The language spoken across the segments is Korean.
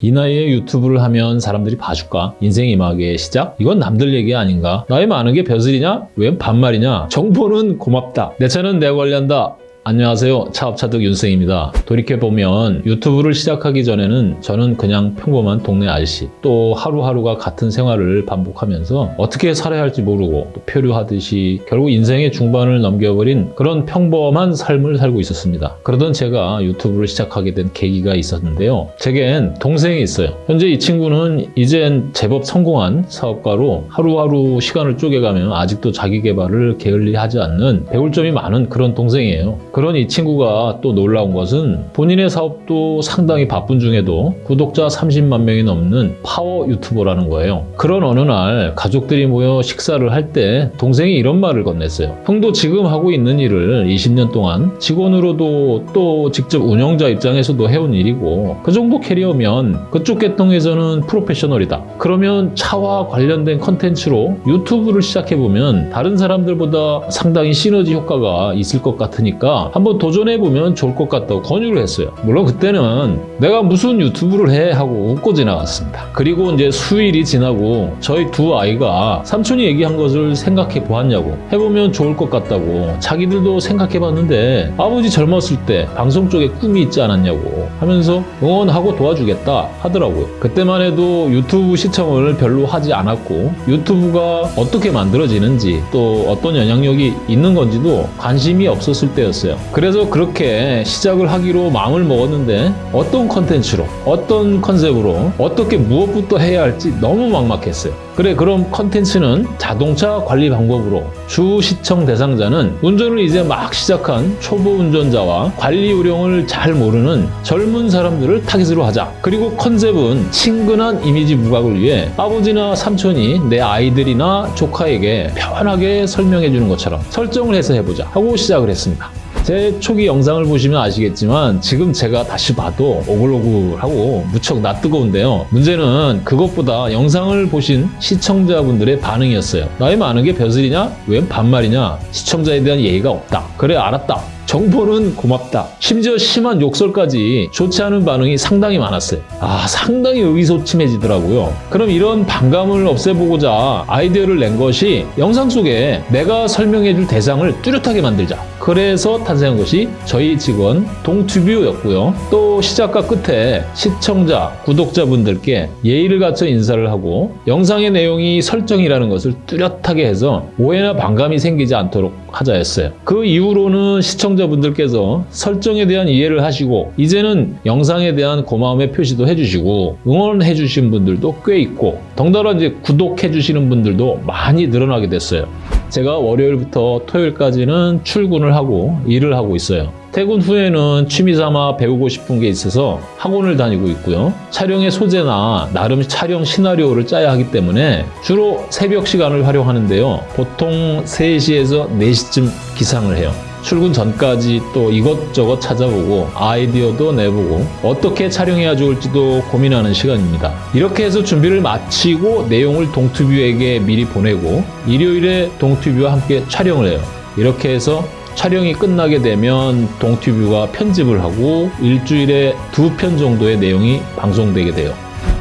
이 나이에 유튜브를 하면 사람들이 봐줄까? 인생 이막의 시작? 이건 남들 얘기 아닌가? 나이 많은 게 벼슬이냐? 웬 반말이냐? 정보는 고맙다. 내 차는 내가 관리한다. 안녕하세요. 차업차득 윤생입니다. 돌이켜보면 유튜브를 시작하기 전에는 저는 그냥 평범한 동네 아저씨 또 하루하루가 같은 생활을 반복하면서 어떻게 살아야 할지 모르고 또 표류하듯이 결국 인생의 중반을 넘겨버린 그런 평범한 삶을 살고 있었습니다. 그러던 제가 유튜브를 시작하게 된 계기가 있었는데요. 제겐 동생이 있어요. 현재 이 친구는 이젠 제법 성공한 사업가로 하루하루 시간을 쪼개가며 아직도 자기 개발을 게을리하지 않는 배울 점이 많은 그런 동생이에요. 그런 이 친구가 또 놀라운 것은 본인의 사업도 상당히 바쁜 중에도 구독자 30만 명이 넘는 파워 유튜버라는 거예요. 그런 어느 날 가족들이 모여 식사를 할 때 동생이 이런 말을 건넸어요. 형도 지금 하고 있는 일을 20년 동안 직원으로도 또 직접 운영자 입장에서도 해온 일이고 그 정도 커리어면 그쪽 계통에서는 프로페셔널이다. 그러면 차와 관련된 컨텐츠로 유튜브를 시작해보면 다른 사람들보다 상당히 시너지 효과가 있을 것 같으니까 한번 도전해보면 좋을 것 같다고 권유를 했어요. 물론 그때는 내가 무슨 유튜브를 해 하고 웃고 지나갔습니다. 그리고 이제 수일이 지나고 저희 두 아이가 삼촌이 얘기한 것을 생각해 보았냐고 해보면 좋을 것 같다고 자기들도 생각해 봤는데 아버지 젊었을 때 방송 쪽에 꿈이 있지 않았냐고 하면서 응원하고 도와주겠다 하더라고요. 그때만 해도 유튜브 시청을 별로 하지 않았고 유튜브가 어떻게 만들어지는지 또 어떤 영향력이 있는 건지도 관심이 없었을 때였어요. 그래서 그렇게 시작을 하기로 마음을 먹었는데 어떤 컨텐츠로 어떤 컨셉으로 어떻게 무엇부터 해야 할지 너무 막막했어요. 그래 그럼 컨텐츠는 자동차 관리 방법으로 주 시청 대상자는 운전을 이제 막 시작한 초보 운전자와 관리 요령을 잘 모르는 젊은 사람들을 타깃으로 하자. 그리고 컨셉은 친근한 이미지 부각을 위해 아버지나 삼촌이 내 아이들이나 조카에게 편하게 설명해 주는 것처럼 설정을 해서 해보자 하고 시작을 했습니다. 제 초기 영상을 보시면 아시겠지만 지금 제가 다시 봐도 오글오글하고 무척 낯뜨거운데요. 문제는 그것보다 영상을 보신 시청자분들의 반응이었어요. 나이 많은 게 벼슬이냐? 웬 반말이냐? 시청자에 대한 예의가 없다. 그래 알았다. 정보는 고맙다. 심지어 심한 욕설까지 좋지 않은 반응이 상당히 많았어요. 아, 상당히 의기소침해지더라고요. 그럼 이런 반감을 없애보고자 아이디어를 낸 것이 영상 속에 내가 설명해줄 대상을 뚜렷하게 만들자. 그래서 탄생한 것이 저희 직원 동튜뷰였고요. 또 시작과 끝에 시청자, 구독자분들께 예의를 갖춰 인사를 하고 영상의 내용이 설정이라는 것을 뚜렷하게 해서 오해나 반감이 생기지 않도록 하자였어요. 그 이후로는 시청자 분들께서 설정에 대한 이해를 하시고 이제는 영상에 대한 고마움의 표시도 해주시고 응원해 주신 분들도 꽤 있고 덩달아 이제 구독해 주시는 분들도 많이 늘어나게 됐어요. 제가 월요일부터 토요일까지는 출근을 하고 일을 하고 있어요. 퇴근 후에는 취미삼아 배우고 싶은 게 있어서 학원을 다니고 있고요. 촬영의 소재나 나름 촬영 시나리오를 짜야 하기 때문에 주로 새벽 시간을 활용하는데요. 보통 3시에서 4시쯤 기상을 해요. 출근 전까지 또 이것저것 찾아보고 아이디어도 내보고 어떻게 촬영해야 좋을지도 고민하는 시간입니다. 이렇게 해서 준비를 마치고 내용을 동투뷰에게 미리 보내고 일요일에 동투뷰와 함께 촬영을 해요. 이렇게 해서 촬영이 끝나게 되면 동튜브가 편집을 하고 일주일에 두 편 정도의 내용이 방송되게 돼요.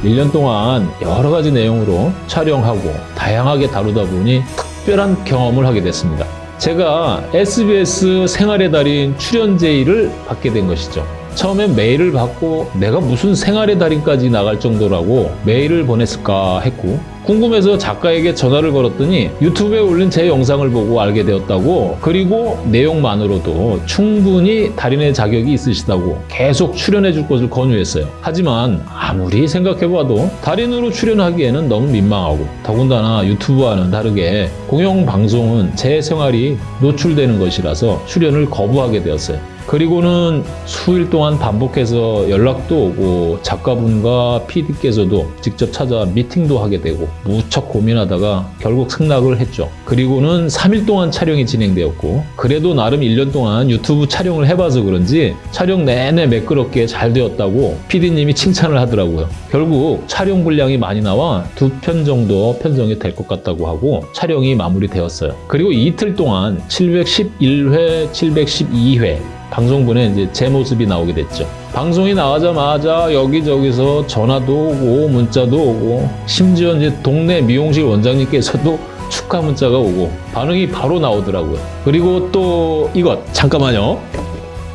1년 동안 여러 가지 내용으로 촬영하고 다양하게 다루다 보니 특별한 경험을 하게 됐습니다. 제가 SBS 생활의 달인 출연 제의를 받게 된 것이죠. 처음엔 메일을 받고 내가 무슨 생활의 달인까지 나갈 정도라고 메일을 보냈을까 했고 궁금해서 작가에게 전화를 걸었더니 유튜브에 올린 제 영상을 보고 알게 되었다고 그리고 내용만으로도 충분히 달인의 자격이 있으시다고 계속 출연해 줄 것을 권유했어요. 하지만 아무리 생각해봐도 달인으로 출연하기에는 너무 민망하고 더군다나 유튜브와는 다르게 공영방송은 제 생활이 노출되는 것이라서 출연을 거부하게 되었어요. 그리고는 수일 동안 반복해서 연락도 오고 작가분과 PD께서도 직접 찾아 미팅도 하게 되고 무척 고민하다가 결국 승낙을 했죠. 그리고는 3일 동안 촬영이 진행되었고 그래도 나름 1년 동안 유튜브 촬영을 해봐서 그런지 촬영 내내 매끄럽게 잘 되었다고 PD님이 칭찬을 하더라고요. 결국 촬영 분량이 많이 나와 두 편 정도 편성이 될 것 같다고 하고 촬영이 마무리되었어요. 그리고 이틀 동안 711회, 712회 방송분에 이제 제 모습이 나오게 됐죠. 방송이 나가자마자 여기저기서 전화도 오고 문자도 오고 심지어 이제 동네 미용실 원장님께서도 축하 문자가 오고 반응이 바로 나오더라고요. 그리고 또 이것 잠깐만요.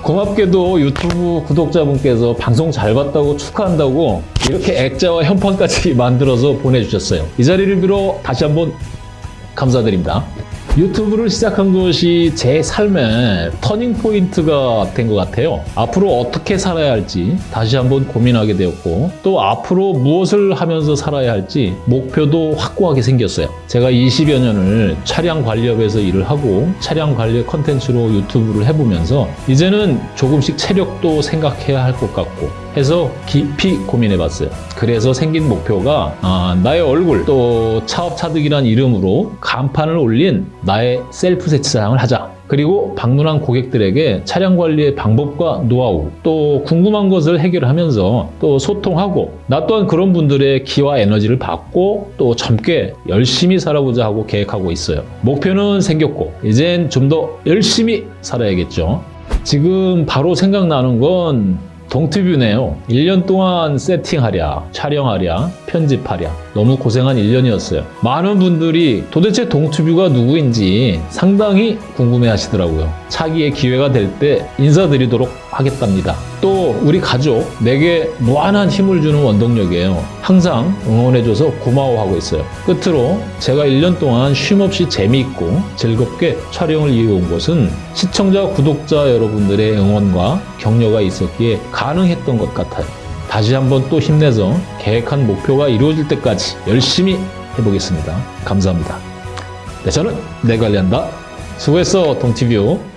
고맙게도 유튜브 구독자분께서 방송 잘 봤다고 축하한다고 이렇게 액자와 현판까지 만들어서 보내주셨어요. 이 자리를 빌어 다시 한번 감사드립니다. 유튜브를 시작한 것이 제 삶의 터닝 포인트가 된 것 같아요. 앞으로 어떻게 살아야 할지 다시 한번 고민하게 되었고 또 앞으로 무엇을 하면서 살아야 할지 목표도 확고하게 생겼어요. 제가 20여 년을 차량 관리업에서 일을 하고 차량 관리 컨텐츠로 유튜브를 해보면서 이제는 조금씩 체력도 생각해야 할 것 같고 해서 깊이 고민해 봤어요. 그래서 생긴 목표가 아, 나의 얼굴 또 차업차득이란 이름으로 간판을 올린 나의 셀프 세차장을 하자. 그리고 방문한 고객들에게 차량 관리의 방법과 노하우 또 궁금한 것을 해결하면서 또 소통하고 나 또한 그런 분들의 기와 에너지를 받고 또 젊게 열심히 살아보자 하고 계획하고 있어요. 목표는 생겼고 이젠 좀 더 열심히 살아야겠죠. 지금 바로 생각나는 건 동티뷰네요. 1년 동안 세팅하랴, 촬영하랴, 편집하랴. 너무 고생한 1년이었어요. 많은 분들이 도대체 동튜뷰가 누구인지 상당히 궁금해 하시더라고요. 차기의 기회가 될 때 인사드리도록 하겠답니다. 또 우리 가족, 내게 무한한 힘을 주는 원동력이에요. 항상 응원해줘서 고마워하고 있어요. 끝으로 제가 1년 동안 쉼없이 재미있고 즐겁게 촬영을 이어온 것은 시청자, 구독자 여러분들의 응원과 격려가 있었기에 가능했던 것 같아요. 다시 한번 또 힘내서 계획한 목표가 이루어질 때까지 열심히 해보겠습니다. 감사합니다. 네, 저는 내 관리한다. 수고했어, 동티뷰.